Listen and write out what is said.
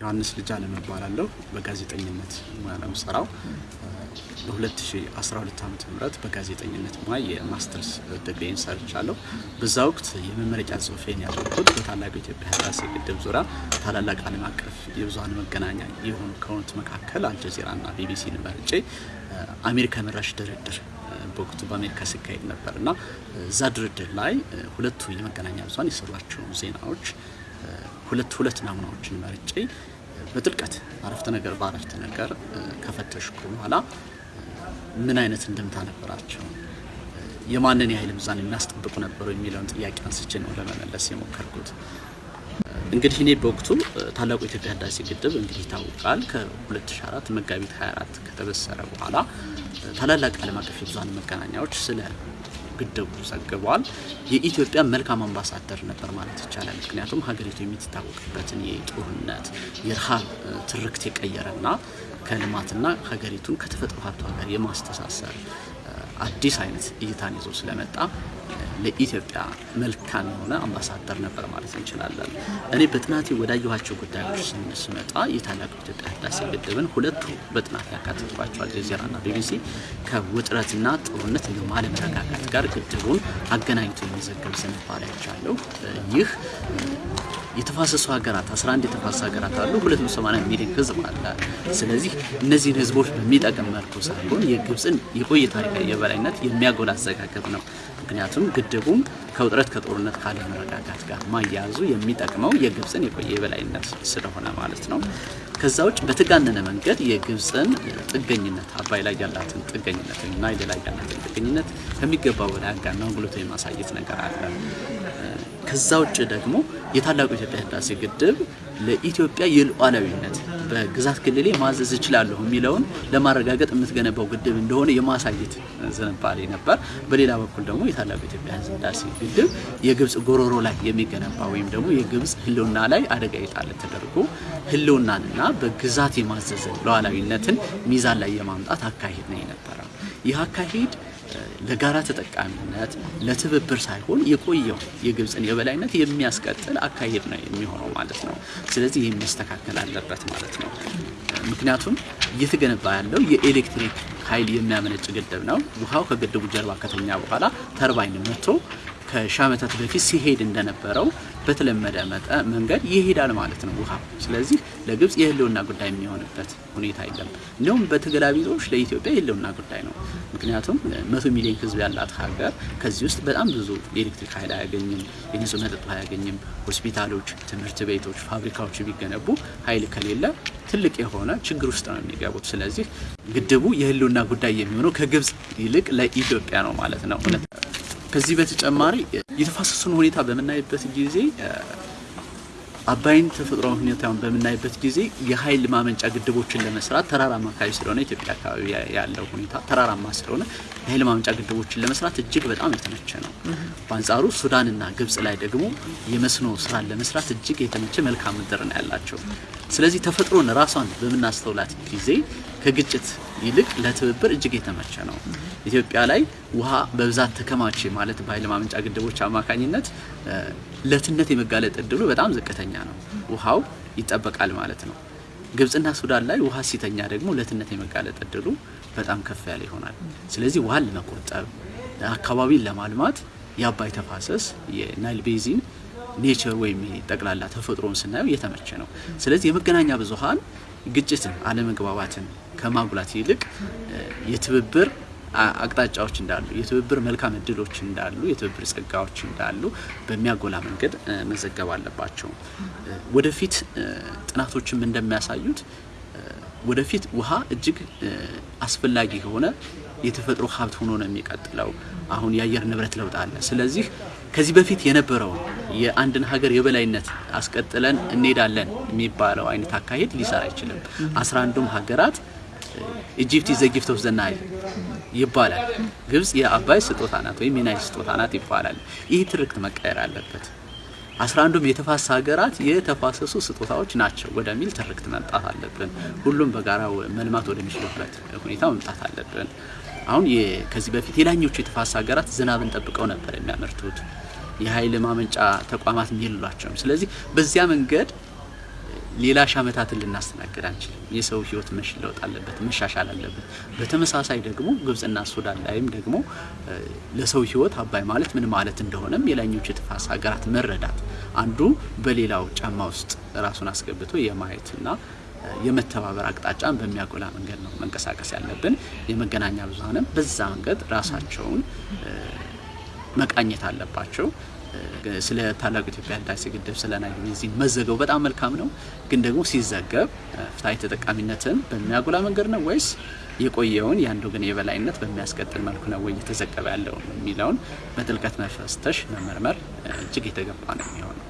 ዮሐንስ ልጅ አለም እባላለሁ። በጋዜጠኝነት ሙያ ነው የምሰራው። በ2012 ዓ ም በጋዜጠኝነት ሙያ የማስተርስ ዲግሪን ሰርቻለሁ። በዛ ወቅት የመመረቂያ ጽሁፌን ያደረኩት በታላቁ የኢትዮጵያ ህዳሴ ግድብ ዙሪያ ታላላቅ ዓለም አቀፍ የብዙሀን መገናኛ የሆኑ ከሆኑት መካከል አልጀዚራና ቢቢሲን መርጬ አሜሪካ መራሽ ድርድር በወቅቱ በአሜሪካ ሲካሄድ ነበር እና እዛ ድርድር ላይ ሁለቱ የመገናኛ ብዙሀን የሰሯቸውን ዜናዎች ሁለት ሁለት ናሙናዎችን መርጬ በጥልቀት አረፍተ ነገር በአረፍተ ነገር ከፈተሽኩ በኋላ ምን አይነት እንድምታ ነበራቸው፣ የማንን የኃይል ሚዛን የሚያስጠብቁ ነበሩ የሚለውን ጥያቄ አንስቼ ነው ለመመለስ የሞከርኩት። እንግዲህ እኔ በወቅቱ ታላቁ የኢትዮጵያ ህዳሴ ግድብ እንግዲህ ይታወቃል ከ2004 መጋቢት 24 ከተበሰረ በኋላ ታላላቅ ዓለም አቀፍ የብዙሀን መገናኛዎች ስለ ግድቡ ዘግቧል። የኢትዮጵያ መልካም አምባሳደር ነበር ማለት ይቻላል። ምክንያቱም ሀገሪቱ የምትታወቅበትን የጦርነት የረሃብ ትርክት የቀየረና ከልማትና ሀገሪቱን ከተፈጥሮ ሀብቷ ጋር የማስተሳሰር አዲስ አይነት እይታን ይዞ ስለመጣ ለኢትዮጵያ መልካም የሆነ አምባሳደር ነበር ማለት እንችላለን። እኔ በጥናቴ ወዳየኋቸው ጉዳዮች ስመጣ የታላቁ ኢትዮጵያ ህዳሴ ግድብን ሁለቱ በጥናት ያካተትኳቸው አልጀዚራና ቢቢሲ ከውጥረትና ጦርነት እንዲሁም አለመረጋጋት ጋር ግድቡን አገናኝቶ የሚዘገብ ዝንባሌ አይቻለሁ። ይህ የተፋሰሱ ሀገራት 11 የተፋሰሱ ሀገራት አሉ። 280 ሚሊዮን ህዝብ አለ። ስለዚህ እነዚህን ህዝቦች በሚጠቅም መልኩ ሳይሆን የግብፅን የቆየ ታሪካዊ የበላይነት የሚያጎላ አዘጋገብ ነው። ምክንያቱም ግድቡም ከውጥረት ከጦርነት ካለመረጋጋት ጋር ማያያዙ የሚጠቅመው የግብፅን የቆየ የበላይነት ስለሆነ ማለት ነው። ከዛ ውጭ በተጋነነ መንገድ የግብፅን ጥገኝነት አባይ ላይ ያላትን ጥገኝነት ወይም ናይል ላይ ያላትን ጥገኝነት ከሚገባው በላይ አጋና ጉልቶ የማሳየት ነገር አለ። ከዛ ውጭ ደግሞ የታላቁ የኢትዮጵያ ህዳሴ ግድብ ለኢትዮጵያ የሉዓላዊነት በግዛት ክልሌ ማዘዝ እችላለሁ የሚለውን ለማረጋገጥ የምትገነባው ግድብ እንደሆነ የማሳየት ዝንባሌ ነበር። በሌላ በኩል ደግሞ የታላቁ የኢትዮጵያ ህዳሴ ግድብ የግብፅ ጎሮሮ ላይ የሚገነባ ወይም ደግሞ የግብፅ ህልውና ላይ አደጋ የጣለ ተደርጎ ህልውናንና በግዛት የማዘዝን ሉዓላዊነትን ሚዛን ላይ የማምጣት አካሄድ ነው የነበረው። ይህ አካሄድ ለጋራ ተጠቃሚነት ለትብብር ሳይሆን የቆየው የግብፅን የበላይነት የሚያስቀጥል አካሄድ ነው የሚሆነው ማለት ነው። ስለዚህ ይህ መስተካከል አለበት ማለት ነው። ምክንያቱም እየተገነባ ያለው የኤሌክትሪክ ኃይል የሚያመነጭ ግድብ ነው። ውሃው ከግድቡ ጀርባ ከተኛ በኋላ ተርባይን መጥቶ ከሺህ ዓመታት በፊት ሲሄድ እንደነበረው በተለመደ መንገድ ይሄዳል ማለት ነው ውሃው። ስለዚህ ለግብፅ የህልውና ጉዳይ የሚሆንበት ሁኔታ የለም። እንዲሁም በተገላቢጦሽ ለኢትዮጵያ የህልውና ጉዳይ ነው። ምክንያቱም መቶ ሚሊዮን ህዝብ ያላት ሀገር ከዚህ ውስጥ በጣም ብዙ የኤሌክትሪክ ኃይል አያገኝም፣ የንጹህ መጠጥ አያገኝም። ሆስፒታሎች፣ ትምህርት ቤቶች፣ ፋብሪካዎች ቢገነቡ ኃይል ከሌለ ትልቅ የሆነ ችግር ውስጥ ነው የሚገቡት። ስለዚህ ግድቡ የህልውና ጉዳይ የሚሆነው ከግብፅ ይልቅ ለኢትዮጵያ ነው ማለት ነው። ከዚህ በተጨማሪ የተፋሰሱን ሁኔታ በምናይበት ጊዜ አባይን ተፈጥሮ ሁኔታውን በምናይበት ጊዜ የኃይል ማመንጫ ግድቦችን ለመስራት ተራራማ አካባቢ ስለሆነ ኢትዮጵያ አካባቢ ያለው ሁኔታ ተራራማ ስለሆነ የኃይል ማመንጫ ግድቦችን ለመስራት እጅግ በጣም የተመቸ ነው። በአንጻሩ ሱዳንና ግብጽ ላይ ደግሞ የመስኖ ስራን ለመስራት እጅግ የተመቸ መልክዓ ምድር ነው ያላቸው። ስለዚህ ተፈጥሮን ራሷን በምናስተውላት ጊዜ ከግጭት ይልቅ ለትብብር እጅግ የተመቸ ነው። ኢትዮጵያ ላይ ውሃ በብዛት ተከማቸ ማለት በኃይል ማመንጫ ግድቦች አማካኝነት ለትነት የመጋለጥ እድሉ በጣም ዝቅተኛ ነው። ውሃው ይጠበቃል ማለት ነው። ግብጽና ሱዳን ላይ ውሃ ሲተኛ ደግሞ ለትነት የመጋለጥ እድሉ በጣም ከፍ ያለ ይሆናል። ስለዚህ ውሃን ለመቆጠብ አካባቢን ለማልማት የአባይ ተፋሰስ የናይል basin nature ወይም ጠቅላላ ተፈጥሮን ስናየው የተመቸ ነው። ስለዚህ የመገናኛ ብዙኃን ግጭትን፣ አለመግባባትን ከማጉላት ይልቅ የትብብር አቅጣጫዎች እንዳሉ የትብብር መልካም እድሎች እንዳሉ የትብብር ጸጋዎች እንዳሉ በሚያጎላ መንገድ መዘገብ አለባቸው። ወደፊት ጥናቶችም እንደሚያሳዩት ወደፊት ውሃ እጅግ አስፈላጊ የሆነ የተፈጥሮ ሀብት ሆኖ ነው የሚቀጥለው። አሁን የአየር ንብረት ለውጥ አለ። ስለዚህ ከዚህ በፊት የነበረው የአንድን ሀገር የበላይነት አስቀጥለን እንሄዳለን የሚባለው አይነት አካሄድ ሊሰራ አይችልም። አስራ አንዱም ሀገራት Egypt the gift of the Nile ይባላል። ግብጽ የአባይ ስጦታ ናት ወይም የናይል ስጦታ ናት ይባላል። ይህ ትርክት መቀየር አለበት። አስራ አንዱም የተፋሰሱ ሀገራት የተፋሰሱ ስጦታዎች ናቸው ወደሚል ትርክት መምጣት አለብን። ሁሉም በጋራ መልማት ወደሚችሉበት ሁኔታ መምጣት አለብን። አሁን ከዚህ በፊት የላኞቹ የተፋሰሱ ሀገራት ዝናብን ጠብቀው ነበር የሚያመርቱት የኃይል ማመንጫ ተቋማት የሏቸውም። ስለዚህ በዚያ መንገድ ሌላ ሺህ ዓመታትን ልናስተናግድ አንችልም። የሰው ህይወት መለወጥ አለበት፣ መሻሻል አለበት። በተመሳሳይ ደግሞ ግብጽና ሱዳን ላይም ደግሞ ለሰው ህይወት አባይ ማለት ምን ማለት እንደሆነም የላኞቹ የተፋሰስ ሀገራት መረዳት አንዱ በሌላው ጫማ ውስጥ ራሱን አስገብቶ የማየትና የመተባበር አቅጣጫን በሚያጎላ መንገድ ነው መንቀሳቀስ ያለብን። የመገናኛ ብዙኃንም በዛ መንገድ ራሳቸውን መቃኘት አለባቸው። ስለ ታላቁ ኢትዮጵያ ህዳሴ ግድብ ስለ ናይል ቤዚን መዘገቡ በጣም መልካም ነው። ግን ደግሞ ሲዘገብ ፍትሐዊ ተጠቃሚነትን በሚያጎላ መንገድ ነው ወይስ የቆየውን የአንድ ወገን የበላይነት በሚያስቀጥል መልኩ ነው ወይ እየተዘገበ ያለው የሚለውን በጥልቀት መፈተሽ መመርመር እጅግ የተገባ ነው የሚሆነው።